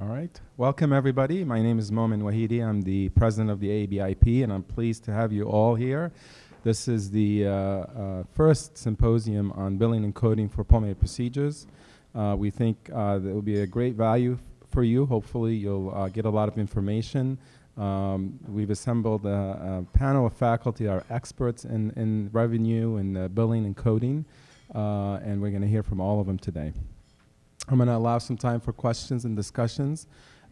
All right. Welcome, everybody. My name is Momen Wahidi. I'm the president of the ABIP, and I'm pleased to have you all here. This is the uh, uh, first symposium on billing and coding for pulmonary procedures. Uh, we think uh, that will be a great value for you. Hopefully, you'll uh, get a lot of information. Um, we've assembled a, a, panel of faculty are experts in, in revenue and billing and coding, uh, and we're going to hear from all of them today. I'm going to allow some time for questions and discussions.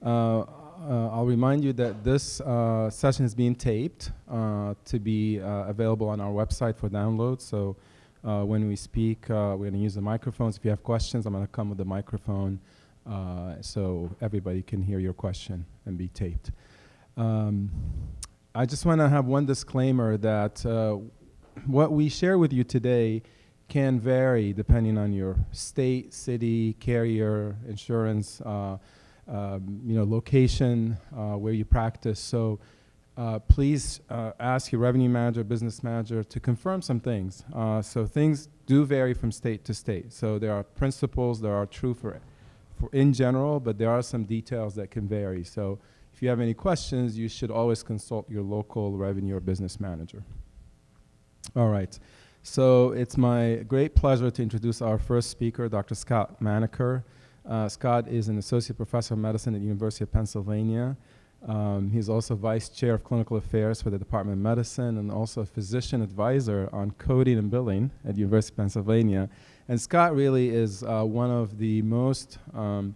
Uh, uh, I'll remind you that this uh, session is being taped uh, to be uh, available on our website for download. So uh, when we speak, we're going to use the microphones. If you have questions, I'm going to come with the microphone so everybody can hear your question and be taped. Um, I just want to have one disclaimer that what we share with you today can vary depending on your state, city, carrier, insurance, uh, um, you know, location, uh, where you practice. So uh, please uh, ask your revenue manager, business manager to confirm some things. Uh, so things do vary from state to state. So there are principles that are true for, for in general, but there are some details that can vary. So if you have any questions, you should always consult your local revenue or business manager. All right. So it's my great pleasure to introduce our first speaker, Dr. Scott Manaker. Uh, Scott is an associate professor of medicine at the University of Pennsylvania. Um, he's also vice chair of clinical affairs for the Department of Medicine and also a physician advisor on coding and billing at the University of Pennsylvania. And Scott really is uh, one of the most um,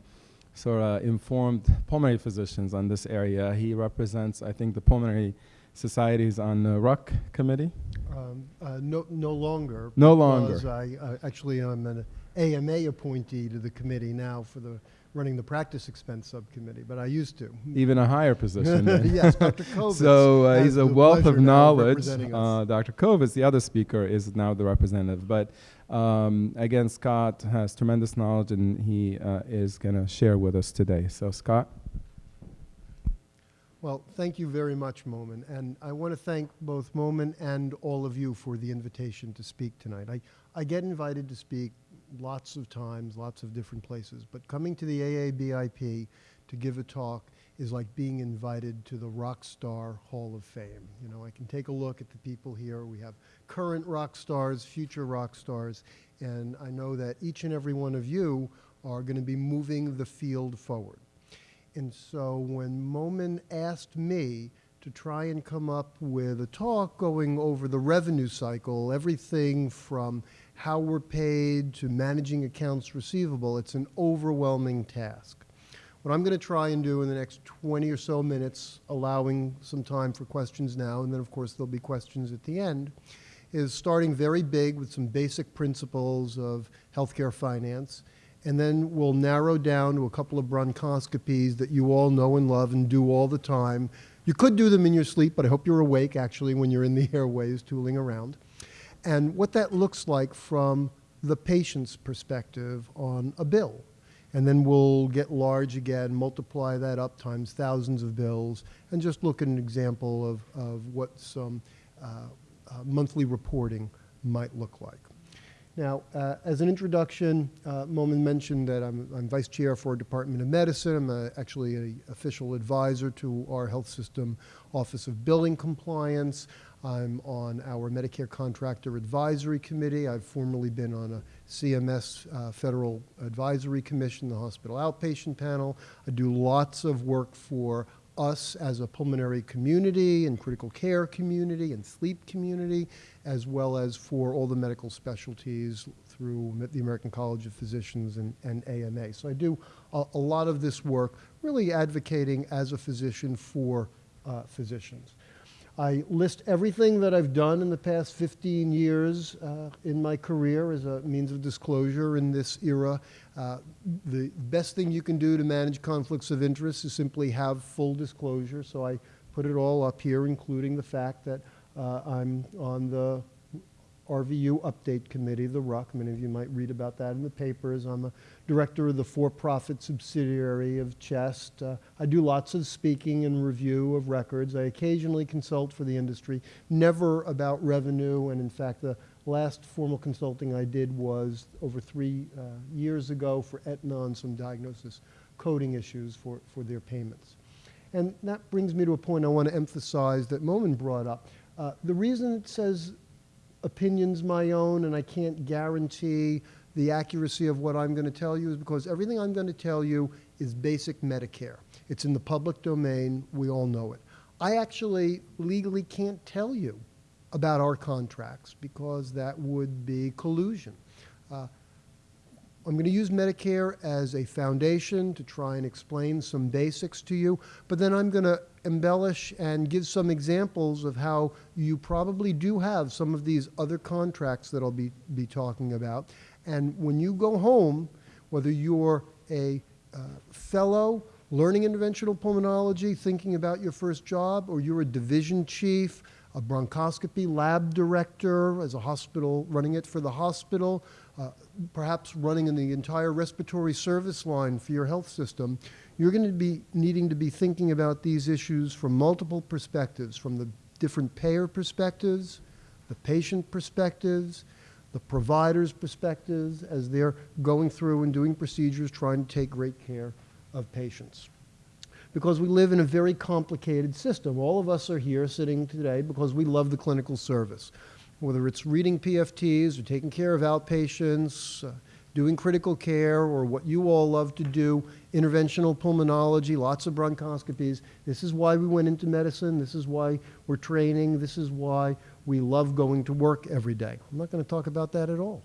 sort of informed pulmonary physicians on this area. He represents, I think, the pulmonary societies on the RUC committee. Um, uh, no, no longer. No longer. I, uh, actually, I'm an AMA appointee to the committee now for the running the practice expense subcommittee, but I used to. Even a higher position. yes, Dr. Kovitz. So uh, he's a wealth of knowledge. Uh, Dr. Kovitz, the other speaker, is now the representative. But um, again, Scott has tremendous knowledge, and he uh, is going to share with us today. So, Scott. Well, thank you very much, Momen. And I want to thank both Momen and all of you for the invitation to speak tonight. I, I get invited to speak lots of times, lots of different places, but coming to the AABIP to give a talk is like being invited to the rock star hall of fame. You know, I can take a look at the people here. We have current rock stars, future rock stars, and I know that each and every one of you are going to be moving the field forward. And so when Momen asked me to try and come up with a talk going over the revenue cycle, everything from how we're paid to managing accounts receivable, it's an overwhelming task. What I'm going to try and do in the next 20 or so minutes, allowing some time for questions now, and then of course there'll be questions at the end, is starting very big with some basic principles of healthcare finance, and then we'll narrow down to a couple of bronchoscopies that you all know and love and do all the time. You could do them in your sleep, but I hope you're awake actually when you're in the airways tooling around. And what that looks like from the patient's perspective on a bill. And then we'll get large again, multiply that up times thousands of bills, and just look at an example of, of what some uh, uh, monthly reporting might look like. Now, uh, as an introduction, uh, mentioned that I'm, I'm, vice chair for Department of Medicine. I'm a, actually an official advisor to our health system Office of Billing Compliance. I'm on our Medicare Contractor Advisory Committee. I've formerly been on a CMS uh, Federal Advisory Commission, the Hospital Outpatient Panel. I do lots of work for us as a pulmonary community and critical care community and sleep community as well as for all the medical specialties through the American College of Physicians and, and AMA. So I do a, a, lot of this work really advocating as a physician for uh, physicians. I list everything that I've done in the past 15 years uh, in my career as a means of disclosure in this era. Uh, the best thing you can do to manage conflicts of interest is simply have full disclosure. So I put it all up here, including the fact that uh, I'm on the RVU Update Committee, the RUC. Many of you might read about that in the papers. I'm a director of the for-profit subsidiary of CHEST. Uh, I do lots of speaking and review of records. I occasionally consult for the industry, never about revenue. And in fact, the last formal consulting I did was over three uh, years ago for Aetna on some diagnosis coding issues for, for their payments. And that brings me to a point I want to emphasize that Momen brought up. Uh, the reason it says opinions my own and I can't guarantee the accuracy of what I'm going to tell you is because everything I'm going to tell you is basic Medicare. It's in the public domain. We all know it. I actually legally can't tell you about our contracts because that would be collusion. Uh, I'm going to use Medicare as a foundation to try and explain some basics to you, but then I'm going to embellish and give some examples of how you probably do have some of these other contracts that I'll be, be talking about. And when you go home, whether you're a uh, fellow learning interventional pulmonology, thinking about your first job, or you're a division chief, a bronchoscopy lab director as a hospital, running it for the hospital, uh, perhaps running in the entire respiratory service line for your health system, you're going to be needing to be thinking about these issues from multiple perspectives, from the different payer perspectives, the patient perspectives, the provider's perspectives as they're going through and doing procedures trying to take great care of patients. Because we live in a very complicated system. All of us are here sitting today because we love the clinical service whether it's reading PFTs or taking care of outpatients, uh, doing critical care, or what you all love to do, interventional pulmonology, lots of bronchoscopies. This is why we went into medicine. This is why we're training. This is why we love going to work every day. I'm not going to talk about that at all.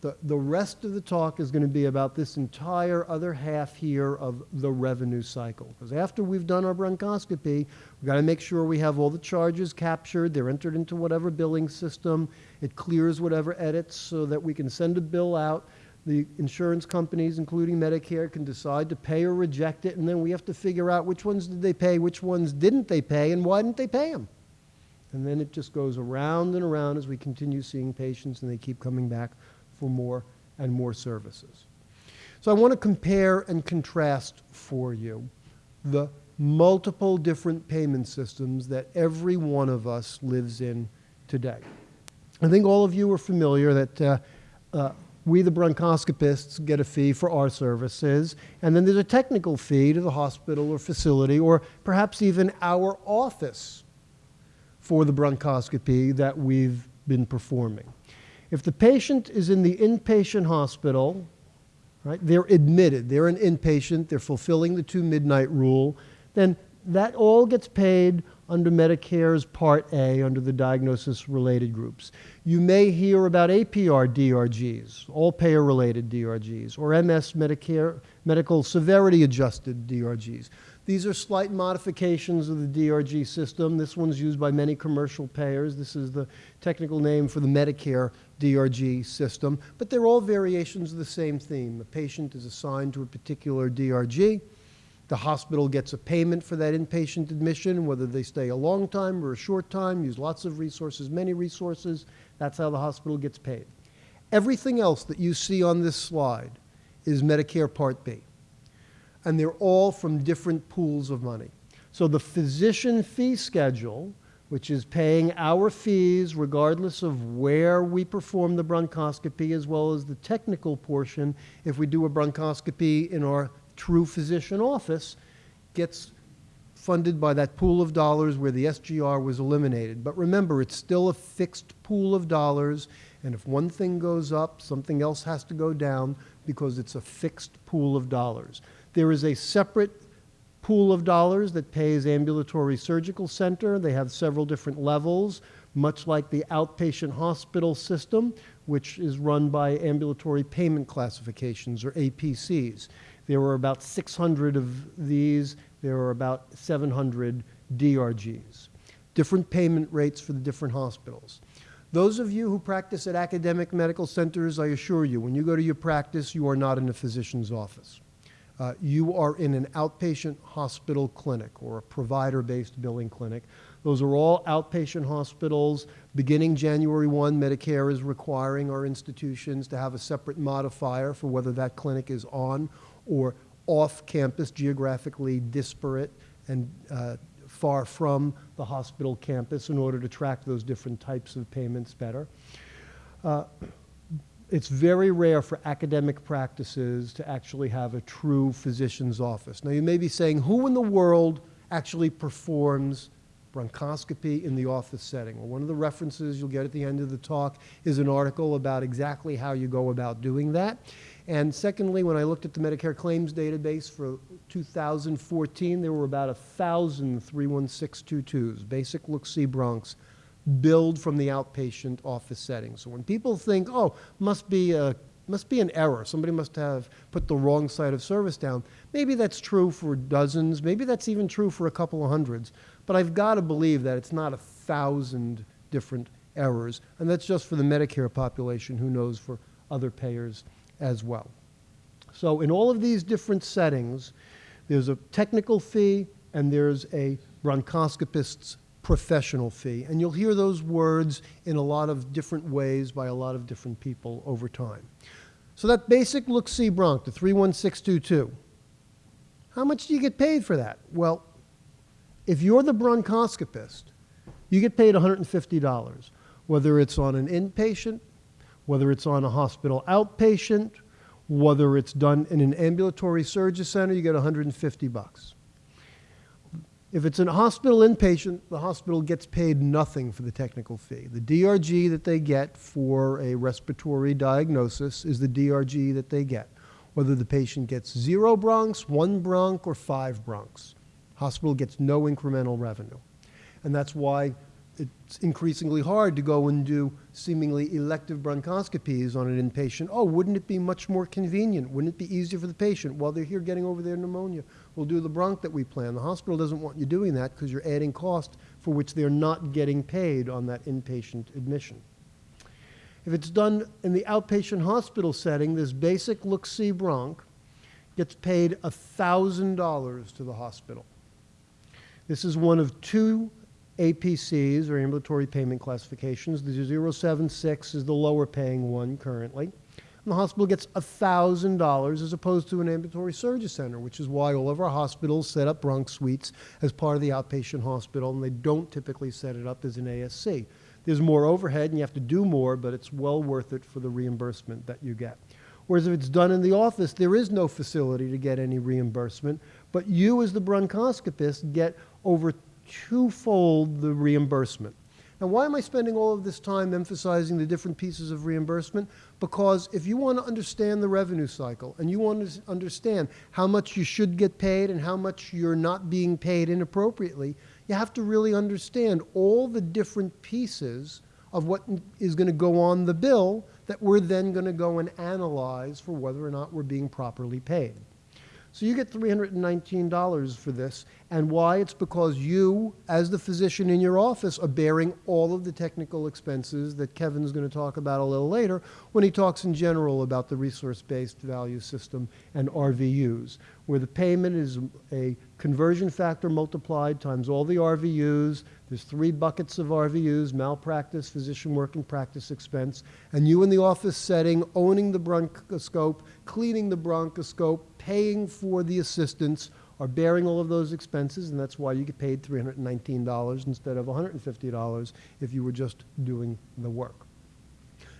The, the rest of the talk is going to be about this entire other half here of the revenue cycle. Because after we've done our bronchoscopy, we've got to make sure we have all the charges captured. They're entered into whatever billing system. It clears whatever edits so that we can send a bill out. The insurance companies, including Medicare, can decide to pay or reject it. And then we have to figure out which ones did they pay, which ones didn't they pay, and why didn't they pay them. And then it just goes around and around as we continue seeing patients and they keep coming back for more and more services. So I want to compare and contrast for you the multiple different payment systems that every one of us lives in today. I think all of you are familiar that uh, uh, we, the bronchoscopists, get a fee for our services, and then there's a technical fee to the hospital or facility, or perhaps even our office for the bronchoscopy that we've been performing. If the patient is in the inpatient hospital, right, they're admitted, they're an inpatient, they're fulfilling the two midnight rule, then that all gets paid under Medicare's Part A under the diagnosis related groups. You may hear about APR DRGs, all payer related DRGs, or MS Medicare medical severity adjusted DRGs. These are slight modifications of the DRG system. This one's used by many commercial payers. This is the technical name for the Medicare DRG system, but they're all variations of the same theme. A patient is assigned to a particular DRG. The hospital gets a payment for that inpatient admission, whether they stay a long time or a short time, use lots of resources, many resources. That's how the hospital gets paid. Everything else that you see on this slide is Medicare Part B. And they're all from different pools of money. So the physician fee schedule which is paying our fees regardless of where we perform the bronchoscopy, as well as the technical portion, if we do a bronchoscopy in our true physician office, gets funded by that pool of dollars where the SGR was eliminated. But remember, it's still a fixed pool of dollars, and if one thing goes up, something else has to go down because it's a fixed pool of dollars. There is a separate pool of dollars that pays ambulatory surgical center. They have several different levels, much like the outpatient hospital system, which is run by ambulatory payment classifications or APCs. There were about 600 of these. There are about 700 DRGs. Different payment rates for the different hospitals. Those of you who practice at academic medical centers, I assure you, when you go to your practice, you are not in a physician's office uh, you are in an outpatient hospital clinic or a provider-based billing clinic. Those are all outpatient hospitals. Beginning January 1, Medicare is requiring our institutions to have a separate modifier for whether that clinic is on or off campus, geographically disparate and uh, far from the hospital campus in order to track those different types of payments better. Uh, it's very rare for academic practices to actually have a true physician's office. Now, you may be saying, who in the world actually performs bronchoscopy in the office setting? Well, one of the references you'll get at the end of the talk is an article about exactly how you go about doing that. And secondly, when I looked at the Medicare claims database for 2014, there were about a thousand 31622s, basic look-see bronchs, billed from the outpatient office setting. So when people think, oh, must be a must be an error. Somebody must have put the wrong side of service down. Maybe that's true for dozens. Maybe that's even true for a couple of hundreds. But I've got to believe that it's not a thousand different errors. And that's just for the Medicare population. Who knows for other payers as well. So in all of these different settings, there's a technical fee and there's a bronchoscopist's professional fee. And you'll hear those words in a lot of different ways by a lot of different people over time. So that basic look-see bronch, the 31622, how much do you get paid for that? Well, if you're the bronchoscopist, you get paid $150, whether it's on an inpatient, whether it's on a hospital outpatient, whether it's done in an ambulatory surgery center, you get 150 bucks. If it's a hospital inpatient, the hospital gets paid nothing for the technical fee. The DRG that they get for a respiratory diagnosis is the DRG that they get, whether the patient gets zero bronchs, one bronch, or five bronchs. Hospital gets no incremental revenue. And that's why it's increasingly hard to go and do seemingly elective bronchoscopies on an inpatient. Oh, wouldn't it be much more convenient? Wouldn't it be easier for the patient while they're here getting over their pneumonia? We'll do the bronch that we plan. The hospital doesn't want you doing that because you're adding cost for which they're not getting paid on that inpatient admission. If it's done in the outpatient hospital setting, this basic look-see bronch gets paid $1,000 to the hospital. This is one of two APCs, or ambulatory payment classifications. The 076 is the lower paying one currently. And the hospital gets $1,000 as opposed to an ambulatory surgery center, which is why all of our hospitals set up bronch suites as part of the outpatient hospital, and they don't typically set it up as an ASC. There's more overhead and you have to do more, but it's well worth it for the reimbursement that you get. Whereas if it's done in the office, there is no facility to get any reimbursement, but you as the bronchoscopist get over twofold the reimbursement. Now, why am I spending all of this time emphasizing the different pieces of reimbursement? Because if you want to understand the revenue cycle and you want to understand how much you should get paid and how much you're not being paid inappropriately, you have to really understand all the different pieces of what is going to go on the bill that we're then going to go and analyze for whether or not we're being properly paid. So you get $319 for this. And why? It's because you, as the physician in your office, are bearing all of the technical expenses that Kevin's going to talk about a little later when he talks in general about the resource-based value system and RVUs, where the payment is a conversion factor multiplied times all the RVUs. There's three buckets of RVUs, malpractice, physician work and practice expense. And you in the office setting, owning the bronchoscope, cleaning the bronchoscope, paying for the assistants, are bearing all of those expenses, and that's why you get paid $319 instead of $150 if you were just doing the work.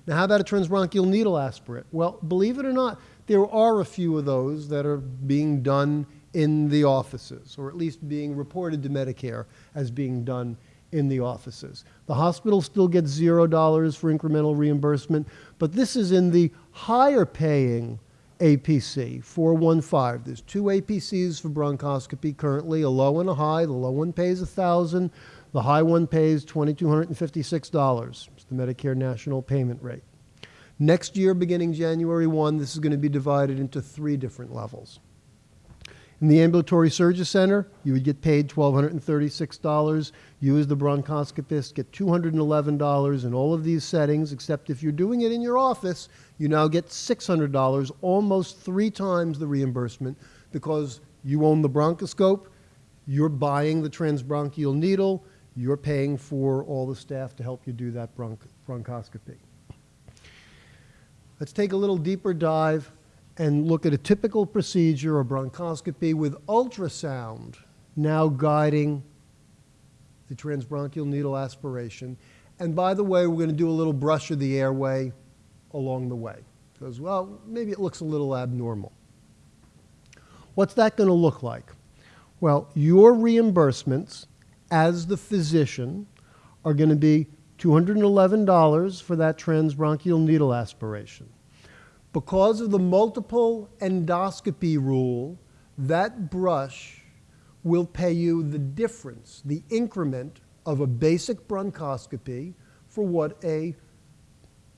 Now, how about a transbronchial needle aspirate? Well, believe it or not, there are a few of those that are being done in the offices, or at least being reported to Medicare as being done in the offices. The hospital still gets zero dollars for incremental reimbursement, but this is in the higher paying APC, 415. There's two APCs for bronchoscopy currently, a low and a high. The low one pays 1000 the high one pays $2,256. It's the Medicare national payment rate. Next year, beginning January 1, this is going to be divided into three different levels. In the ambulatory surgery center, you would get paid $1,236. You, as the bronchoscopist, get $211 in all of these settings, except if you're doing it in your office, you now get $600, almost three times the reimbursement, because you own the bronchoscope, you're buying the transbronchial needle, you're paying for all the staff to help you do that bronch bronchoscopy. Let's take a little deeper dive and look at a typical procedure, a bronchoscopy with ultrasound now guiding the transbronchial needle aspiration. And by the way, we're going to do a little brush of the airway along the way. Because, well, maybe it looks a little abnormal. What's that going to look like? Well, your reimbursements as the physician are going to be $211 for that transbronchial needle aspiration. Because of the multiple endoscopy rule, that brush will pay you the difference, the increment of a basic bronchoscopy for what a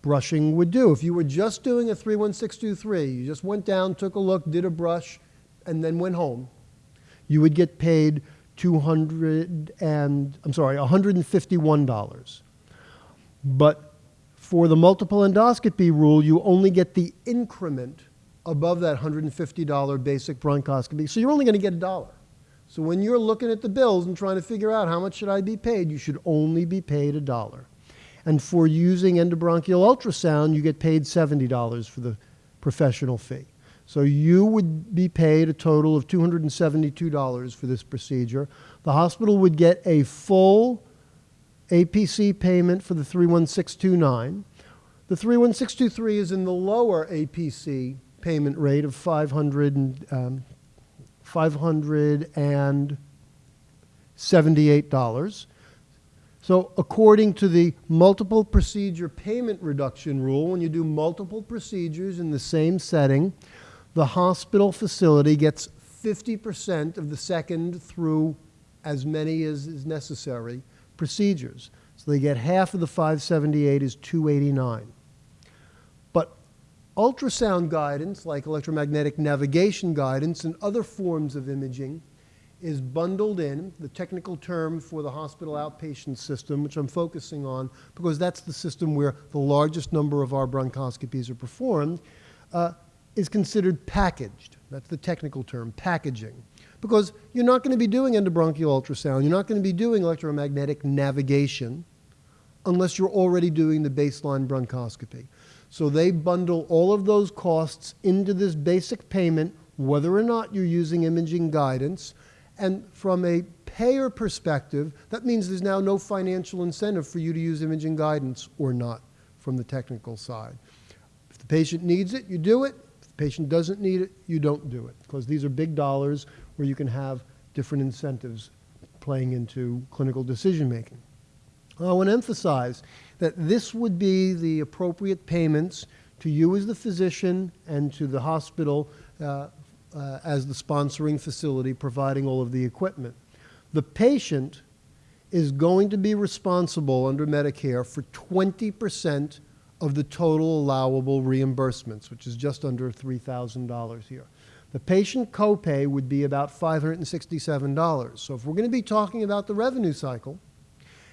brushing would do. If you were just doing a 31623, you just went down, took a look, did a brush, and then went home, you would get paid 200 and I'm sorry, $151. But for the multiple endoscopy rule, you only get the increment above that $150 basic bronchoscopy. So you're only going to get a dollar. So when you're looking at the bills and trying to figure out how much should I be paid, you should only be paid a dollar. And for using endobronchial ultrasound, you get paid $70 for the professional fee. So you would be paid a total of $272 for this procedure. The hospital would get a full APC payment for the 31629. The 31623 is in the lower APC payment rate of 500 and, um, $578. So according to the multiple procedure payment reduction rule, when you do multiple procedures in the same setting, the hospital facility gets 50% of the second through as many as is necessary procedures. So they get half of the 578 is 289. But ultrasound guidance, like electromagnetic navigation guidance and other forms of imaging, is bundled in, the technical term for the hospital outpatient system, which I'm focusing on because that's the system where the largest number of our bronchoscopies are performed, uh, is considered packaged. That's the technical term, packaging. Because you're not going to be doing endobronchial ultrasound, you're not going to be doing electromagnetic navigation unless you're already doing the baseline bronchoscopy. So they bundle all of those costs into this basic payment, whether or not you're using imaging guidance. And from a payer perspective, that means there's now no financial incentive for you to use imaging guidance or not from the technical side. If the patient needs it, you do it. If the patient doesn't need it, you don't do it. Because these are big dollars where you can have different incentives playing into clinical decision making. I want to emphasize that this would be the appropriate payments to you as the physician and to the hospital uh, uh, as the sponsoring facility providing all of the equipment. The patient is going to be responsible under Medicare for 20% of the total allowable reimbursements, which is just under $3,000 here. The patient copay would be about $567. So if we're going to be talking about the revenue cycle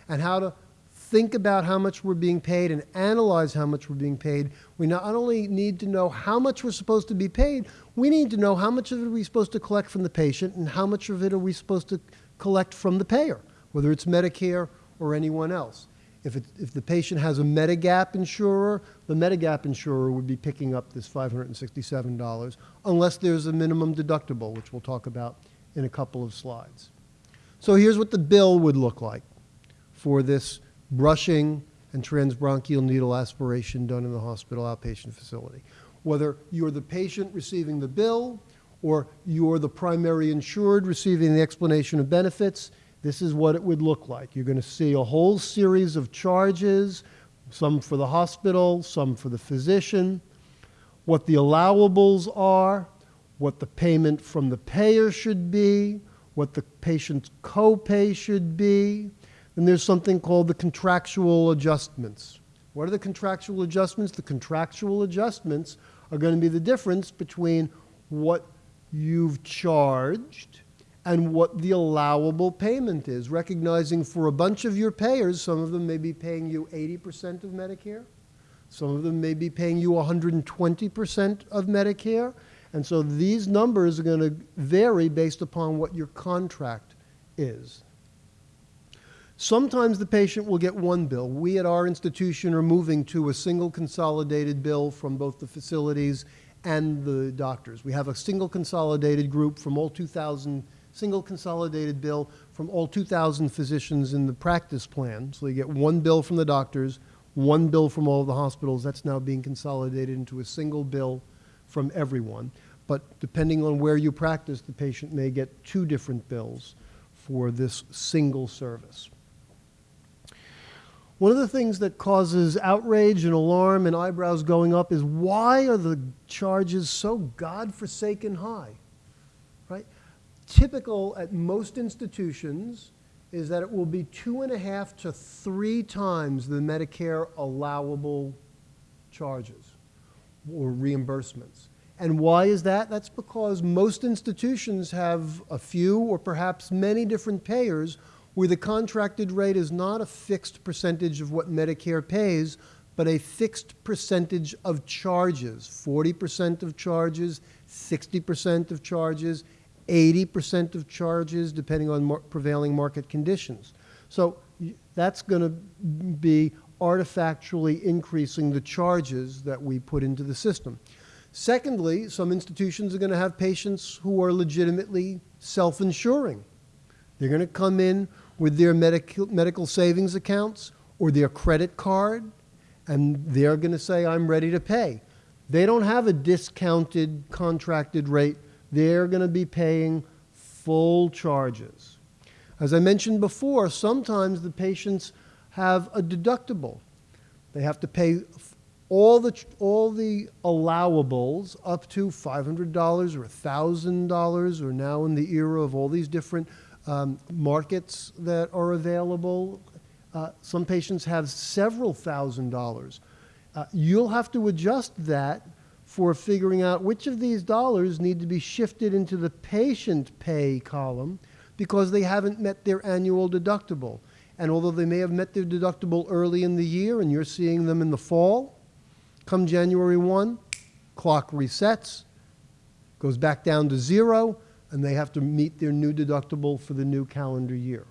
and how to think about how much we're being paid and analyze how much we're being paid, we not only need to know how much we're supposed to be paid, we need to know how much of it are we supposed to collect from the patient and how much of it are we supposed to collect from the payer, whether it's Medicare or anyone else. If, it, if the patient has a Medigap insurer, the Medigap insurer would be picking up this $567 unless there's a minimum deductible, which we'll talk about in a couple of slides. So here's what the bill would look like for this brushing and transbronchial needle aspiration done in the hospital outpatient facility. Whether you're the patient receiving the bill or you're the primary insured receiving the explanation of benefits, this is what it would look like. You're going to see a whole series of charges, some for the hospital, some for the physician, what the allowables are, what the payment from the payer should be, what the patient's copay should be, and there's something called the contractual adjustments. What are the contractual adjustments? The contractual adjustments are going to be the difference between what you've charged and what the allowable payment is, recognizing for a bunch of your payers, some of them may be paying you 80% of Medicare, some of them may be paying you 120% of Medicare, and so these numbers are going to vary based upon what your contract is. Sometimes the patient will get one bill. We at our institution are moving to a single consolidated bill from both the facilities and the doctors. We have a single consolidated group from all 2,000, single consolidated bill from all 2,000 physicians in the practice plan. So you get one bill from the doctors, one bill from all the hospitals. That's now being consolidated into a single bill from everyone. But depending on where you practice, the patient may get two different bills for this single service. One of the things that causes outrage and alarm and eyebrows going up is why are the charges so godforsaken high? Typical at most institutions is that it will be two and a half to three times the Medicare allowable charges or reimbursements. And why is that? That's because most institutions have a few or perhaps many different payers where the contracted rate is not a fixed percentage of what Medicare pays, but a fixed percentage of charges 40% of charges, 60% of charges, 80% of charges, depending on mar prevailing market conditions. So that's going to be artifactually increasing the charges that we put into the system. Secondly, some institutions are going to have patients who are legitimately self insuring. They're going to come in with their medical, medical savings accounts or their credit card, and they're going to say, I'm ready to pay. They don't have a discounted contracted rate. They're going to be paying full charges. As I mentioned before, sometimes the patients have a deductible. They have to pay all the, all the allowables up to $500 or $1,000 or now in the era of all these different um, markets that are available. Uh, some patients have several thousand dollars. Uh, you'll have to adjust that for figuring out which of these dollars need to be shifted into the patient pay column because they haven't met their annual deductible. And although they may have met their deductible early in the year and you're seeing them in the fall, come January 1, clock resets, goes back down to zero, and they have to meet their new deductible for the new calendar year.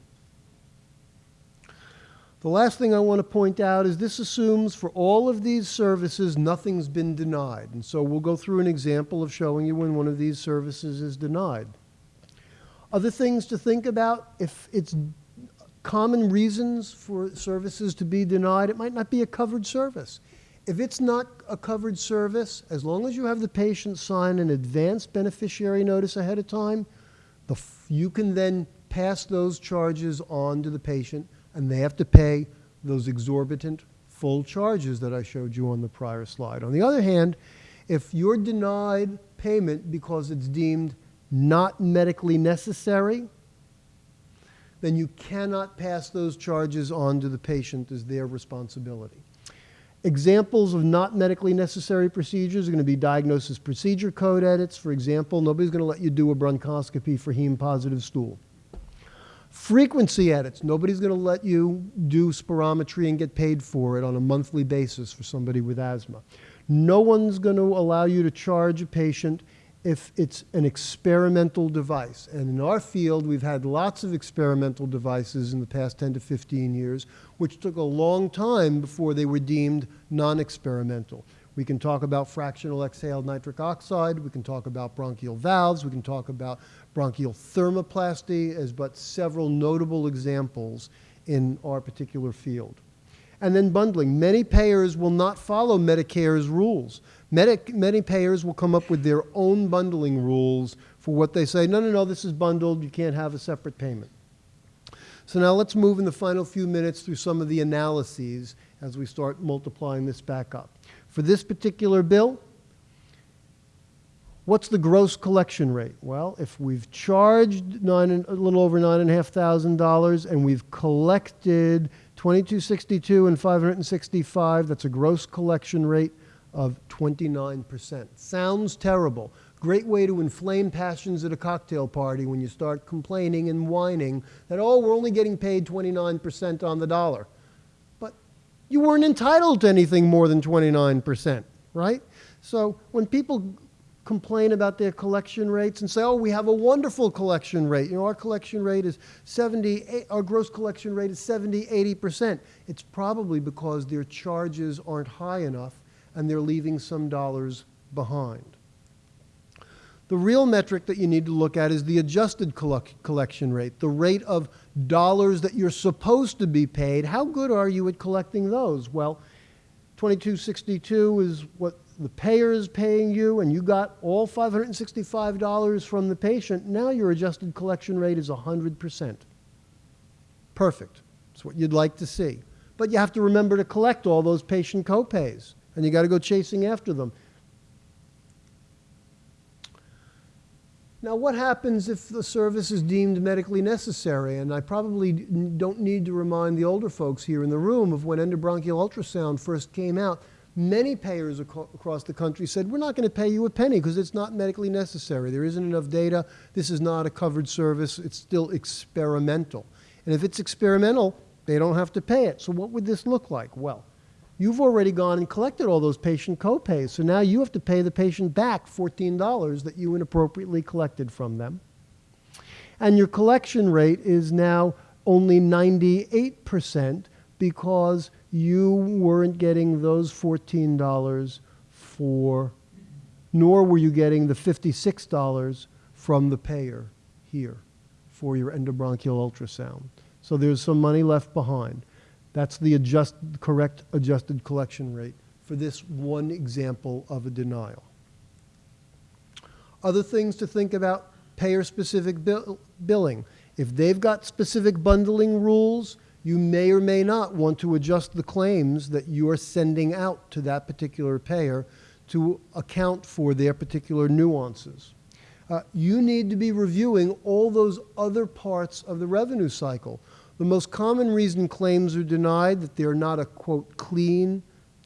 The last thing I want to point out is this assumes for all of these services nothing's been denied. And so we'll go through an example of showing you when one of these services is denied. Other things to think about if it's common reasons for services to be denied, it might not be a covered service. If it's not a covered service, as long as you have the patient sign an advance beneficiary notice ahead of time, you can then pass those charges on to the patient and they have to pay those exorbitant full charges that I showed you on the prior slide. On the other hand, if you're denied payment because it's deemed not medically necessary, then you cannot pass those charges on to the patient as their responsibility. Examples of not medically necessary procedures are going to be diagnosis procedure code edits. For example, nobody's going to let you do a bronchoscopy for heme positive stool. Frequency edits. Nobody's going to let you do spirometry and get paid for it on a monthly basis for somebody with asthma. No one's going to allow you to charge a patient if it's an experimental device. And in our field, we've had lots of experimental devices in the past 10 to 15 years, which took a long time before they were deemed non-experimental. We can talk about fractional exhaled nitric oxide. We can talk about bronchial valves. We can talk about bronchial thermoplasty as but several notable examples in our particular field. And then bundling. Many payers will not follow Medicare's rules. Many payers will come up with their own bundling rules for what they say, no, no, no, this is bundled, you can't have a separate payment. So now let's move in the final few minutes through some of the analyses as we start multiplying this back up. For this particular bill, what's the gross collection rate? Well, if we've charged nine, a little over $9,500 and we've collected 2262 and 565, that's a gross collection rate of 29%. Sounds terrible. Great way to inflame passions at a cocktail party when you start complaining and whining that, oh, we're only getting paid 29% on the dollar. But you weren't entitled to anything more than 29%, right? So when people complain about their collection rates and say, oh, we have a wonderful collection rate. You know, our collection rate is 70, eh, our gross collection rate is 70, 80%. It's probably because their charges aren't high enough and they're leaving some dollars behind. The real metric that you need to look at is the adjusted collection rate, the rate of dollars that you're supposed to be paid. How good are you at collecting those? Well, 2262 is what the payer is paying you, and you got all $565 from the patient. Now your adjusted collection rate is 100%. Perfect. That's what you'd like to see. But you have to remember to collect all those patient copays, and you got to go chasing after them. Now, what happens if the service is deemed medically necessary? And I probably don't need to remind the older folks here in the room of when endobronchial ultrasound first came out. Many payers aco- across the country said, We're not going to pay you a penny because it's not medically necessary. There isn't enough data. This is not a covered service. It's still experimental. And if it's experimental, they don't have to pay it. So, what would this look like? Well, You've already gone and collected all those patient copays, so now you have to pay the patient back $14 that you inappropriately collected from them. And your collection rate is now only 98% because you weren't getting those $14 for, nor were you getting the $56 from the payer here for your endobronchial ultrasound. So there's some money left behind. That's the adjust, correct adjusted collection rate for this one example of a denial. Other things to think about payer specific bill, billing. If they've got specific bundling rules, you may or may not want to adjust the claims that you are sending out to that particular payer to account for their particular nuances. Uh, you need to be reviewing all those other parts of the revenue cycle. The most common reason claims are denied, that they're not a quote clean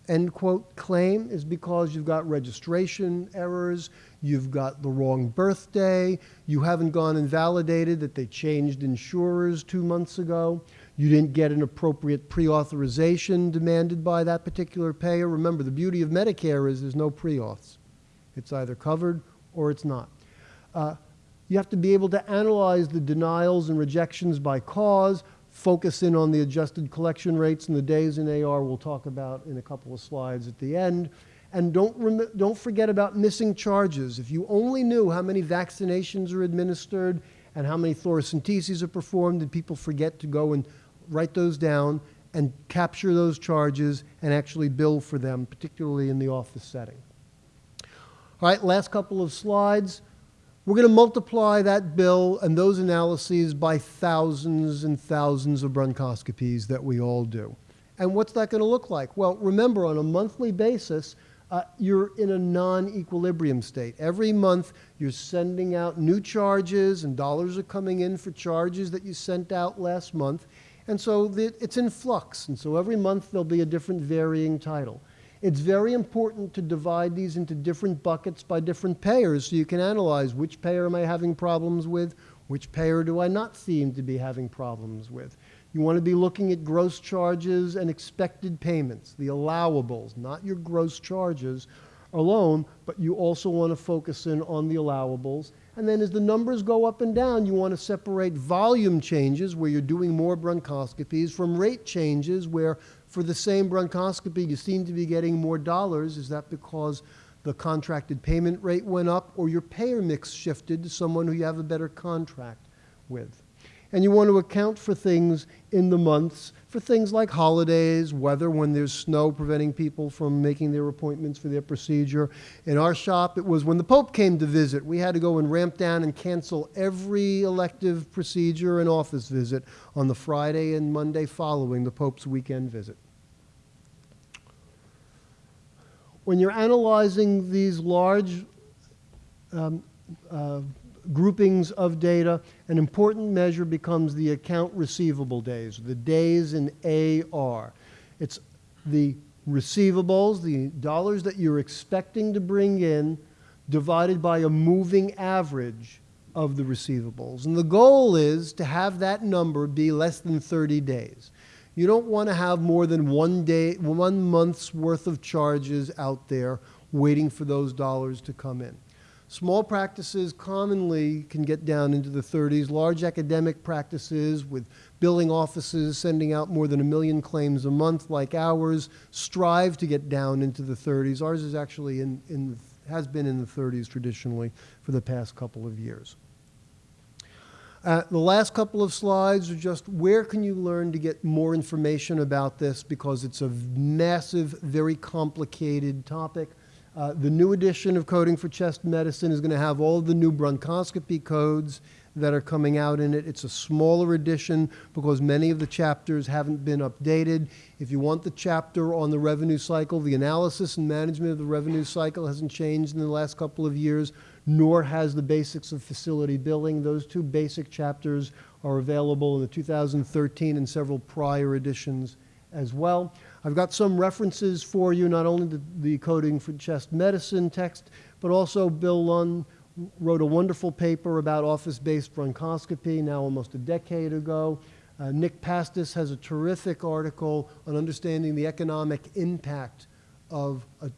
end quote claim, is because you've got registration errors, you've got the wrong birthday, you haven't gone and validated that they changed insurers two months ago, you didn't get an appropriate pre authorization demanded by that particular payer. Remember, the beauty of Medicare is there's no pre auths, it's either covered or it's not. Uh, you have to be able to analyze the denials and rejections by cause, focus in on the adjusted collection rates and the days in AR we'll talk about in a couple of slides at the end. And don't, don't forget about missing charges. If you only knew how many vaccinations are administered and how many thoracenteses are performed, did people forget to go and write those down and capture those charges and actually bill for them, particularly in the office setting. All right, last couple of slides. We're going to multiply that bill and those analyses by thousands and thousands of bronchoscopies that we all do. And what's that going to look like? Well, remember, on a monthly basis, uh, you're in a non equilibrium state. Every month, you're sending out new charges, and dollars are coming in for charges that you sent out last month. And so the, it's in flux. And so every month, there'll be a different varying title. It's very important to divide these into different buckets by different payers so you can analyze which payer am I having problems with, which payer do I not seem to be having problems with. You want to be looking at gross charges and expected payments, the allowables, not your gross charges alone, but you also want to focus in on the allowables. And then as the numbers go up and down, you want to separate volume changes where you're doing more bronchoscopies from rate changes where for the same bronchoscopy, you seem to be getting more dollars. Is that because the contracted payment rate went up or your payer mix shifted to someone who you have a better contract with? And you want to account for things in the months, for things like holidays, weather, when there's snow preventing people from making their appointments for their procedure. In our shop, it was when the Pope came to visit. We had to go and ramp down and cancel every elective procedure and office visit on the Friday and Monday following the Pope's weekend visit. When you're analyzing these large um, uh, groupings of data, an important measure becomes the account receivable days, the days in AR. It's the receivables, the dollars that you're expecting to bring in, divided by a moving average of the receivables. And the goal is to have that number be less than 30 days. You don't want to have more than one day, one month's worth of charges out there waiting for those dollars to come in. Small practices commonly can get down into the 30s. Large academic practices with billing offices sending out more than a million claims a month, like ours, strive to get down into the 30s. Ours is actually in, in has been in the 30s traditionally for the past couple of years. Uh, the last couple of slides are just where can you learn to get more information about this because it's a massive, very complicated topic. Uh, the new edition of Coding for Chest Medicine is going to have all the new bronchoscopy codes that are coming out in it. It's a smaller edition because many of the chapters haven't been updated. If you want the chapter on the revenue cycle, the analysis and management of the revenue cycle hasn't changed in the last couple of years, nor has the basics of facility billing. Those two basic chapters are available in the 2013 and several prior editions as well. I've got some references for you, not only the, the coding for chest medicine text, but also Bill Lunn wrote a wonderful paper about office-based bronchoscopy now almost a decade ago. Uh, Nick Pastis has a terrific article on understanding the economic impact of a,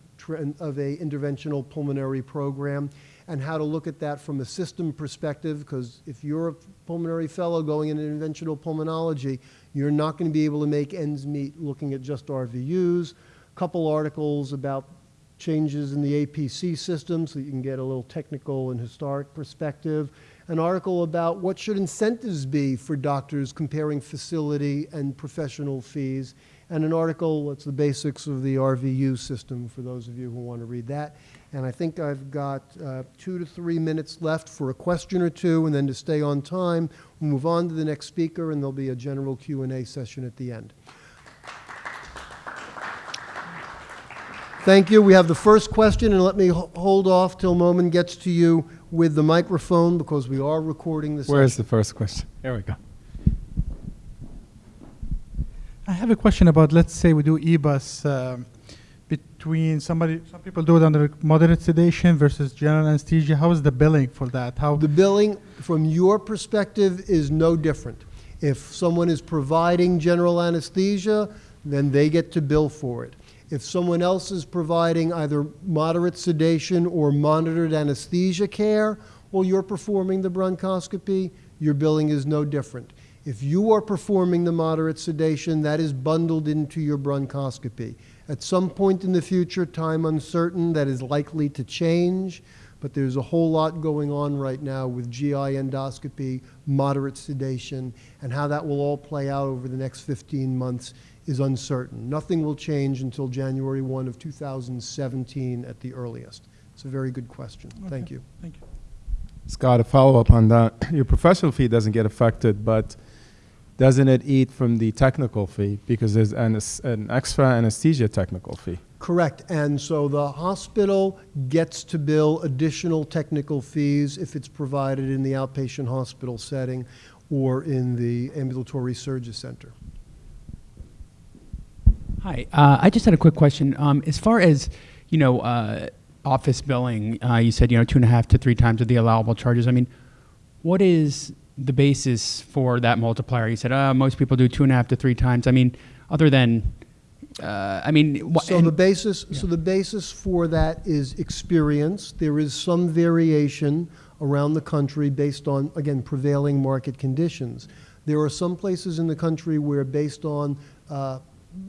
of a interventional pulmonary program and how to look at that from a system perspective because if you're a pulmonary fellow going into interventional pulmonology, you're not going to be able to make ends meet looking at just RVUs. A couple articles about changes in the APC system so you can get a little technical and historic perspective. An article about what should incentives be for doctors comparing facility and professional fees. And an article that's the basics of the RVU system for those of you who want to read that. And I think I've got uh, two to three minutes left for a question or two, and then to stay on time, we'll move on to the next speaker, and there'll be a general Q&A session at the end. Thank you. We have the first question, and let me hold off till Momen gets to you with the microphone because we are recording this. Where is the first question? Here we go. I have a question about, let's say we do EBUS um, between somebody, some people do it under moderate sedation versus general anesthesia. How is the billing for that? How, The billing, from your perspective, is no different. If someone is providing general anesthesia, then they get to bill for it. If someone else is providing either moderate sedation or monitored anesthesia care while you're performing the bronchoscopy, your billing is no different. If you are performing the moderate sedation, that is bundled into your bronchoscopy. At some point in the future, time uncertain, that is likely to change, but there's a whole lot going on right now with GI endoscopy, moderate sedation, and how that will all play out over the next 15 months is uncertain. Nothing will change until January 1 of 2017 at the earliest. It's a very good question. Thank you. thank you. Scott, a follow up on that. Your professional fee doesn't get affected, but doesn't it eat from the technical fee because there's an, an extra anesthesia technical fee? Correct. And so the hospital gets to bill additional technical fees if it's provided in the outpatient hospital setting or in the ambulatory surgery center. Hi, uh, I just had a quick question. Um, as far as you know, uh, office billing, uh, you said you know two and a half to three times of the allowable charges. I mean, what is the basis for that multiplier? You said uh, most people do two and a half to three times. I mean, other than, uh, I mean, So the basis, so the basis for that is experience. There is some variation around the country based on, again, prevailing market conditions. There are some places in the country where based on uh,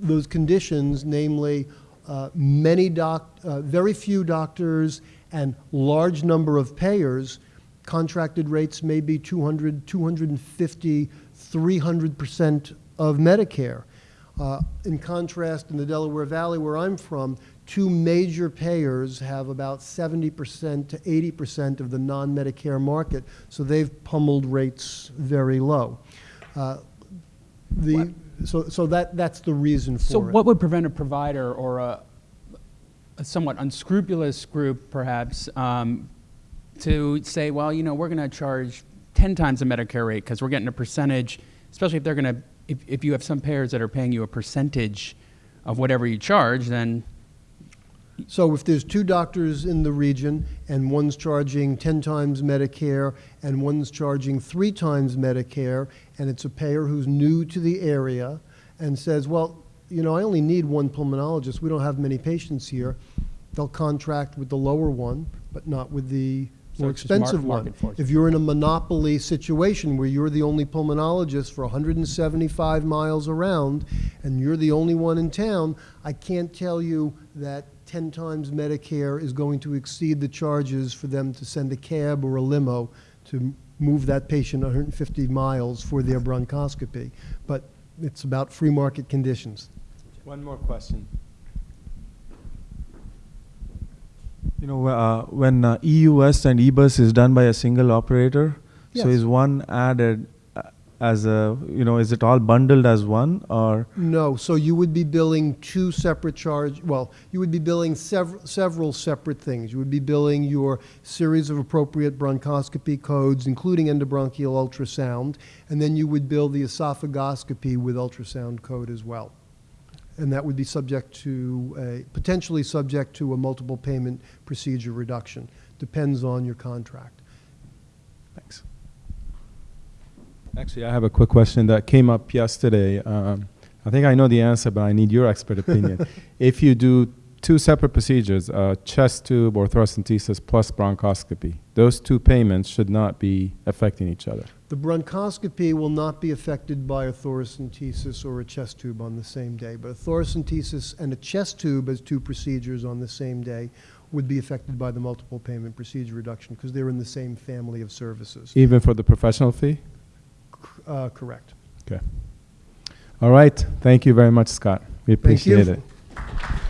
those conditions, namely uh, many doc, uh, very few doctors and large number of payers, contracted rates may be 200, 250, 300% of Medicare. Uh, in contrast, in the Delaware Valley, where I'm from, two major payers have about 70% to 80% of the non Medicare market, so they've pummeled rates very low. Uh, the, so, so that, that's the reason for so it. what would prevent a provider or a, a somewhat unscrupulous group, perhaps, um, to say, well, you know, we're going to charge ten times the Medicare rate because we're getting a percentage, especially if they're going to, if, if you have some payers that are paying you a percentage of whatever you charge, then So if there's two doctors in the region and one's charging 10 times Medicare and one's charging three times Medicare, and it's a payer who's new to the area and says, well, you know, I only need one pulmonologist, we don't have many patients here, they'll contract with the lower one, but not with the more it's just mar- expensive one. market forces. If you're in a monopoly situation where you're the only pulmonologist for 175 miles around and you're the only one in town, I can't tell you that 10 times Medicare is going to exceed the charges for them to send a cab or a limo to move that patient 150 miles for their bronchoscopy. But it's about free market conditions. One more question. You know, uh, when uh, EUS and EBUS is done by a single operator, so is one added uh, as a, you know, is it all bundled as one or? No, so you would be billing two separate charge, well, you would be billing several, several separate things. You would be billing your series of appropriate bronchoscopy codes, including endobronchial ultrasound, and then you would bill the esophagoscopy with ultrasound code as well. And that would be subject to, a potentially subject to a multiple payment procedure reduction. Depends on your contract. Thanks. Actually, I have a quick question that came up yesterday. Um, I think I know the answer, but I need your expert opinion. if you do two separate procedures, uh, chest tube or thoracentesis plus bronchoscopy, those two payments should not be affecting each other. The bronchoscopy will not be affected by a thoracentesis or a chest tube on the same day, but a thoracentesis and a chest tube as two procedures on the same day would be affected by the multiple payment procedure reduction because they're in the same family of services. Even for the professional fee? Uh, correct. Okay. All right. Thank you very much, Scott. We Thank you. appreciate it.